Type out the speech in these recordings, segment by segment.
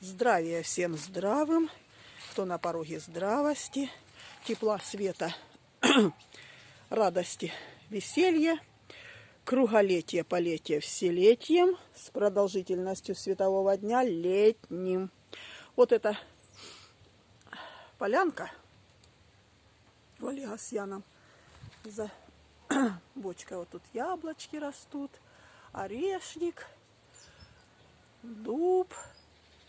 Здравия всем здравым, кто на пороге здравости, тепла, света, радости, веселья, круголетие, полетие вселетием с продолжительностью светового дня летним. Вот эта полянка в Олега за бочкой вот тут яблочки растут, орешник, дуб.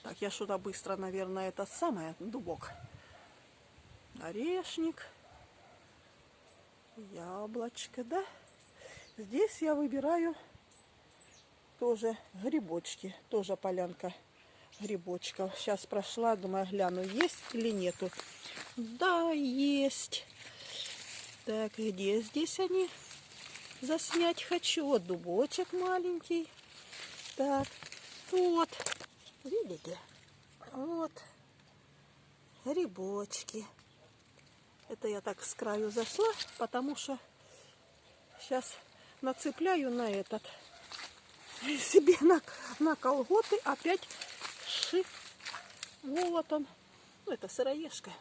Так, я что-то быстро, наверное, это самое, дубок. Орешник, яблочко, да? Здесь я выбираю тоже грибочки, тоже полянка грибочков. Сейчас прошла, думаю, гляну, есть или нету. Да, есть. Так, где здесь они? Заснять хочу. Вот дубочек маленький. Так, вот. Видите? Вот. Грибочки. Это я так с краю зашла, потому что сейчас нацепляю на этот себе на, на колготы опять ши. Он. Ну, это сыроежка.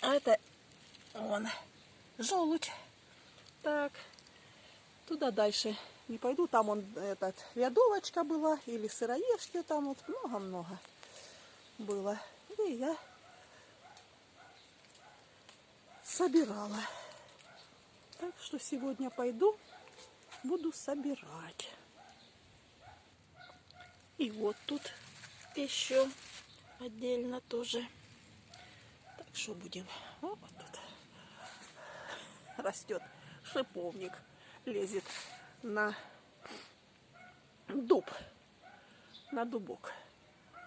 А это он. Желудь. Так. Туда дальше не пойду. Там он, этот, рядовочка была. Или сыроежки там вот много-много было. И я собирала. Так что сегодня пойду, буду собирать. И вот тут еще отдельно тоже. Так что будем. Вот тут растет шиповник, лезет на дуб, на дубок.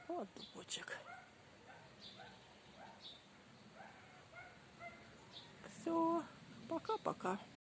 Вот дубочек. Все, пока-пока.